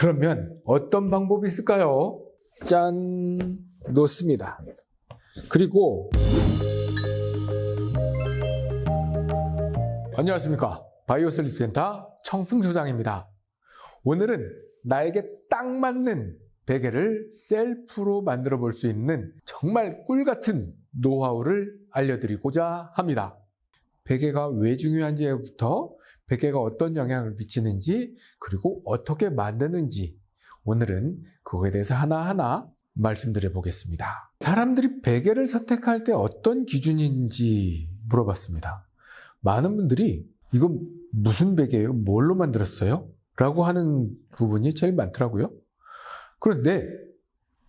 그러면 어떤 방법이 있을까요? 짠! 놓습니다. 그리고 안녕하십니까. 바이오 슬립 센터 청풍 소장입니다. 오늘은 나에게 딱 맞는 베개를 셀프로 만들어 볼 수 있는 정말 꿀 같은 노하우를 알려드리고자 합니다. 베개가 왜 중요한지부터 베개가 어떤 영향을 미치는지 그리고 어떻게 만드는지 오늘은 그거에 대해서 하나하나 말씀드려 보겠습니다. 사람들이 베개를 선택할 때 어떤 기준인지 물어봤습니다. 많은 분들이 이건 무슨 베개예요? 뭘로 만들었어요? 라고 하는 부분이 제일 많더라고요. 그런데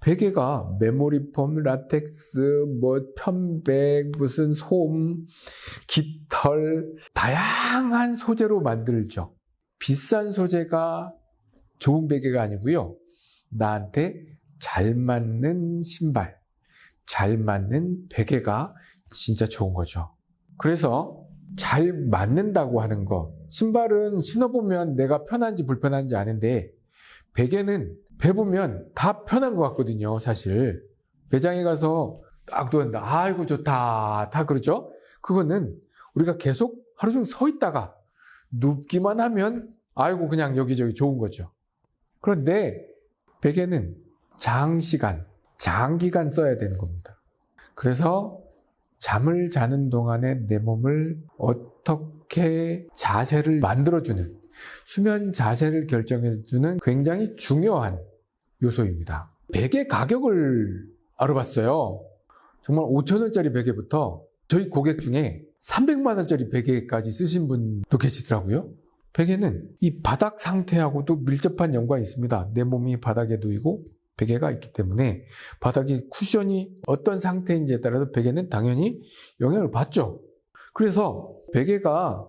베개가 메모리폼, 라텍스, 뭐 편백, 무슨 솜, 깃털 다양한 소재로 만들죠. 비싼 소재가 좋은 베개가 아니고요. 나한테 잘 맞는 신발, 잘 맞는 베개가 진짜 좋은 거죠. 그래서 잘 맞는다고 하는 거. 신발은 신어보면 내가 편한지 불편한지 아는데 베개는 배보면 다 편한 것 같거든요, 사실. 매장에 가서 딱 누웠는데, 아이고, 좋다. 다 그러죠? 그거는 우리가 계속 하루 종일 서 있다가 눕기만 하면, 아이고, 그냥 여기저기 좋은 거죠. 그런데 베개는 장시간, 장기간 써야 되는 겁니다. 그래서 잠을 자는 동안에 내 몸을 어떻게 자세를 만들어주는, 수면 자세를 결정해주는 굉장히 중요한 요소입니다. 베개 가격을 알아봤어요. 정말 5천원짜리 베개부터 저희 고객 중에 300만원짜리 베개까지 쓰신 분도 계시더라고요. 베개는 이 바닥 상태하고도 밀접한 연관이 있습니다. 내 몸이 바닥에 누이고 베개가 있기 때문에 바닥이 쿠션이 어떤 상태인지에 따라서 베개는 당연히 영향을 받죠. 그래서 베개가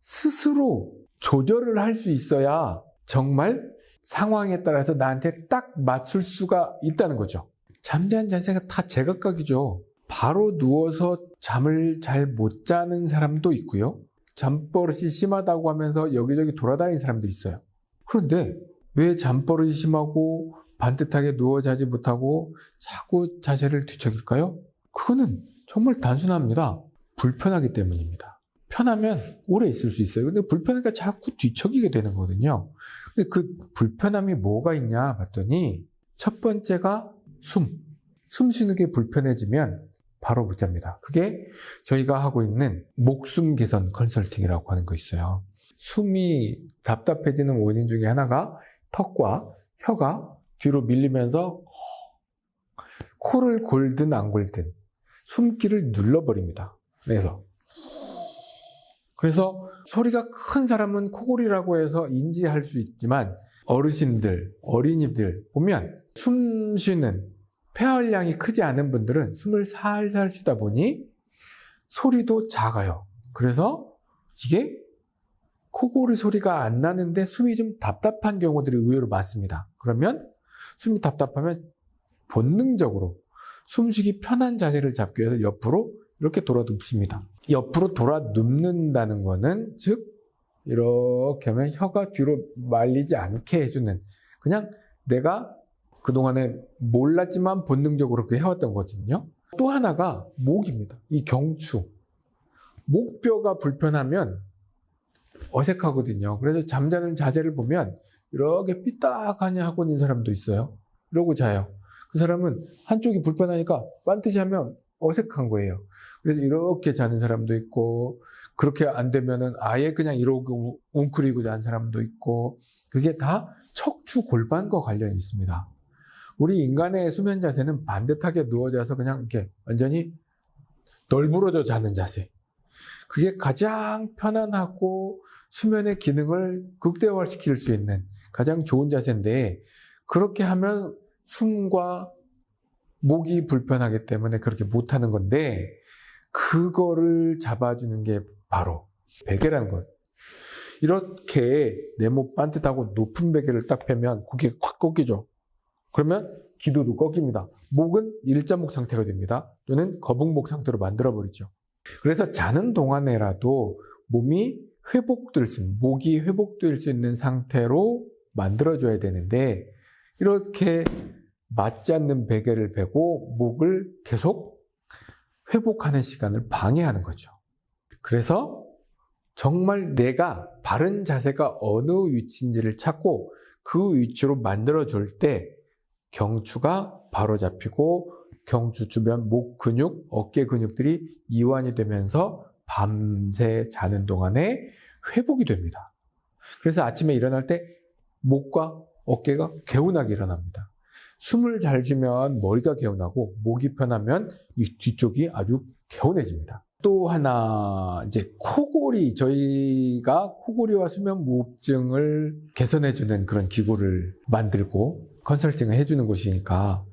스스로 조절을 할 수 있어야 정말 상황에 따라서 나한테 딱 맞출 수가 있다는 거죠. 잠자는 자세가 다 제각각이죠. 바로 누워서 잠을 잘 못 자는 사람도 있고요. 잠버릇이 심하다고 하면서 여기저기 돌아다니는 사람도 있어요. 그런데 왜 잠버릇이 심하고 반듯하게 누워 자지 못하고 자꾸 자세를 뒤척일까요? 그거는 정말 단순합니다. 불편하기 때문입니다. 편하면 오래 있을 수 있어요. 근데 불편하니까 자꾸 뒤척이게 되는 거거든요. 근데 그 불편함이 뭐가 있냐 봤더니 첫 번째가 숨. 숨 쉬는 게 불편해지면 바로 못 잡니다. 그게 저희가 하고 있는 목숨 개선 컨설팅이라고 하는 거 있어요. 숨이 답답해지는 원인 중에 하나가 턱과 혀가 뒤로 밀리면서 코를 골든 안 골든 숨기를 눌러버립니다. 그래서 그래서 소리가 큰 사람은 코골이라고 해서 인지할 수 있지만 어르신들, 어린이들 보면 숨 쉬는 폐활량이 크지 않은 분들은 숨을 살살 쉬다 보니 소리도 작아요. 그래서 이게 코골이 소리가 안 나는데 숨이 좀 답답한 경우들이 의외로 많습니다. 그러면 숨이 답답하면 본능적으로 숨쉬기 편한 자세를 잡기 위해서 옆으로 이렇게 돌아 눕습니다. 옆으로 돌아 눕는다는 것은 즉 이렇게 하면 혀가 뒤로 말리지 않게 해주는 그냥 내가 그동안에 몰랐지만 본능적으로 그렇게 해왔던 거거든요. 또 하나가 목입니다. 이 경추. 목뼈가 불편하면 어색하거든요. 그래서 잠자는 자세를 보면 이렇게 삐딱하니 하고 있는 사람도 있어요. 이러고 자요. 그 사람은 한쪽이 불편하니까 반드시 하면 어색한 거예요. 그래서 이렇게 자는 사람도 있고, 그렇게 안 되면은 아예 그냥 이러고 웅크리고 자는 사람도 있고, 그게 다 척추 골반과 관련이 있습니다. 우리 인간의 수면 자세는 반듯하게 누워져서 그냥 이렇게 완전히 널브러져 자는 자세. 그게 가장 편안하고 수면의 기능을 극대화시킬 수 있는 가장 좋은 자세인데, 그렇게 하면 숨과 목이 불편하기 때문에 그렇게 못하는 건데 그거를 잡아주는 게 바로 베개라는 것. 이렇게 네모 반듯하고 높은 베개를 딱 펴면 고개가 확 꺾이죠. 그러면 기도도 꺾입니다. 목은 일자목 상태가 됩니다. 또는 거북목 상태로 만들어버리죠. 그래서 자는 동안에라도 몸이 회복될 수 있는, 목이 회복될 수 있는 상태로 만들어줘야 되는데 이렇게 맞지 않는 베개를 베고 목을 계속 회복하는 시간을 방해하는 거죠. 그래서 정말 내가 바른 자세가 어느 위치인지를 찾고 그 위치로 만들어줄 때 경추가 바로 잡히고 경추 주변 목 근육, 어깨 근육들이 이완이 되면서 밤새 자는 동안에 회복이 됩니다. 그래서 아침에 일어날 때 목과 어깨가 개운하게 일어납니다. 숨을 잘 쉬면 머리가 개운하고 목이 편하면 이 뒤쪽이 아주 개운해집니다. 또 하나 이제 코골이 저희가 코골이와 수면 무호흡증을 개선해 주는 그런 기구를 만들고 컨설팅을 해 주는 곳이니까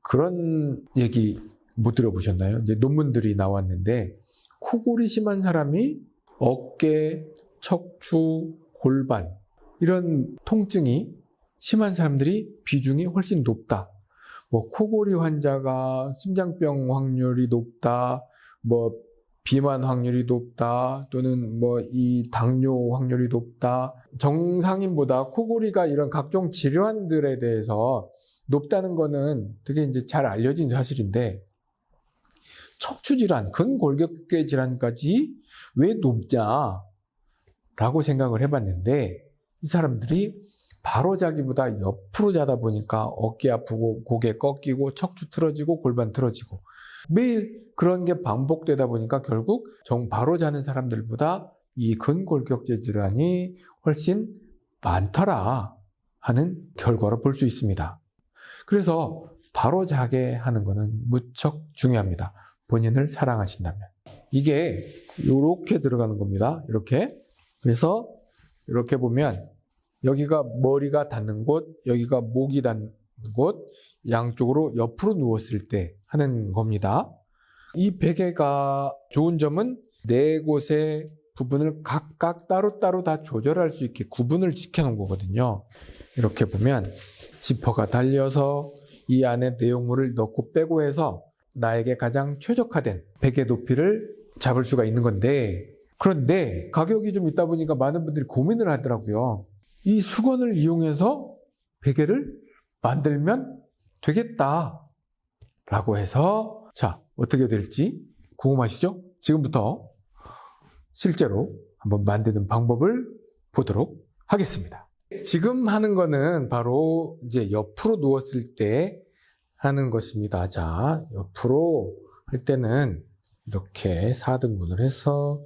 그런 얘기 못 들어보셨나요? 이제 논문들이 나왔는데 코골이 심한 사람이 어깨, 척추, 골반 이런 통증이 심한 사람들이 비중이 훨씬 높다. 뭐 코골이 환자가 심장병 확률이 높다. 뭐 비만 확률이 높다. 또는 뭐 이 당뇨 확률이 높다. 정상인보다 코골이가 이런 각종 질환들에 대해서 높다는 거는 되게 이제 잘 알려진 사실인데 척추 질환, 근골격계 질환까지 왜 높냐? 라고 생각을 해봤는데 이 사람들이 바로 자기보다 옆으로 자다 보니까 어깨 아프고 고개 꺾이고 척추 틀어지고 골반 틀어지고 매일 그런 게 반복되다 보니까 결국 정 바로 자는 사람들보다 이 근골격계 질환이 훨씬 많더라 하는 결과를 볼수 있습니다. 그래서 바로 자게 하는 것은 무척 중요합니다. 본인을 사랑하신다면. 이게 이렇게 들어가는 겁니다. 이렇게. 그래서 이렇게 보면 여기가 머리가 닿는 곳, 여기가 목이 닿는 곳, 양쪽으로 옆으로 누웠을 때 하는 겁니다. 이 베개가 좋은 점은 네 곳의 부분을 각각 따로따로 다 조절할 수 있게 구분을 지켜놓은 거거든요. 이렇게 보면 지퍼가 달려서 이 안에 내용물을 넣고 빼고 해서 나에게 가장 최적화된 베개 높이를 잡을 수가 있는 건데 그런데 가격이 좀 있다 보니까 많은 분들이 고민을 하더라고요. 이 수건을 이용해서 베개를 만들면 되겠다. 라고 해서, 자, 어떻게 될지 궁금하시죠? 지금부터 실제로 한번 만드는 방법을 보도록 하겠습니다. 지금 하는 거는 바로 이제 옆으로 누웠을 때 하는 것입니다. 자, 옆으로 할 때는 이렇게 4등분을 해서,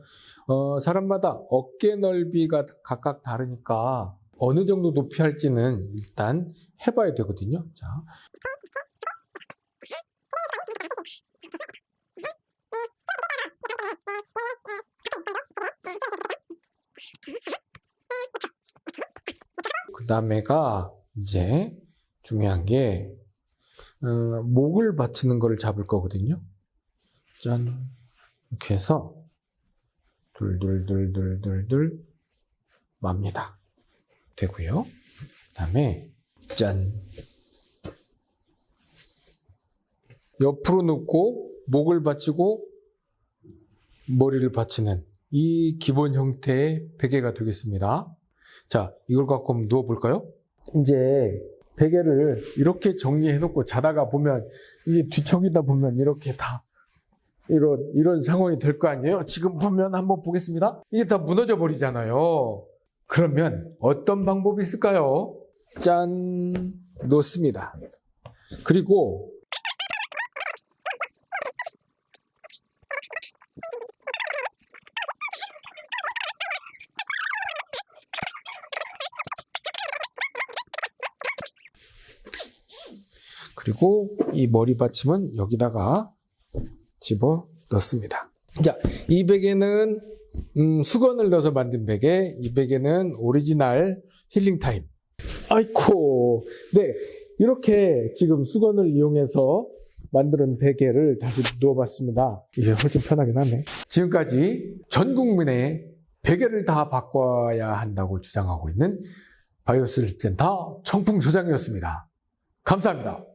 어, 사람마다 어깨 넓이가 각각 다르니까 어느 정도 높이 할지는 일단 해봐야 되거든요. 자. 그 다음에가 이제 중요한 게 어, 목을 받치는 거를 잡을 거거든요. 짠 이렇게 해서 둘둘둘둘둘둘 맙니다. 되고요. 그 다음에 짠 옆으로 눕고 목을 받치고 머리를 받치는 이 기본 형태의 베개가 되겠습니다. 자, 이걸 갖고 한번 누워볼까요? 이제 베개를 이렇게 정리해 놓고 자다가 보면 이게 뒤척이다 보면 이렇게 다 이런 이런 상황이 될 거 아니에요? 지금 보면 한번 보겠습니다. 이게 다 무너져 버리잖아요. 그러면 어떤 방법이 있을까요? 짠 놓습니다. 그리고 그리고 이 머리 받침은 여기다가 집어 넣습니다. 자, 이 베개는 음, 수건을 넣어서 만든 베개, 이 베개는 오리지널 힐링 타임. 아이코, 네, 이렇게 지금 수건을 이용해서 만드는 베개를 다시 누워봤습니다. 이게 훨씬 편하긴 하네. 지금까지 전 국민의 베개를 다 바꿔야 한다고 주장하고 있는 바이오 슬립 센터 청풍 소장이었습니다. 감사합니다.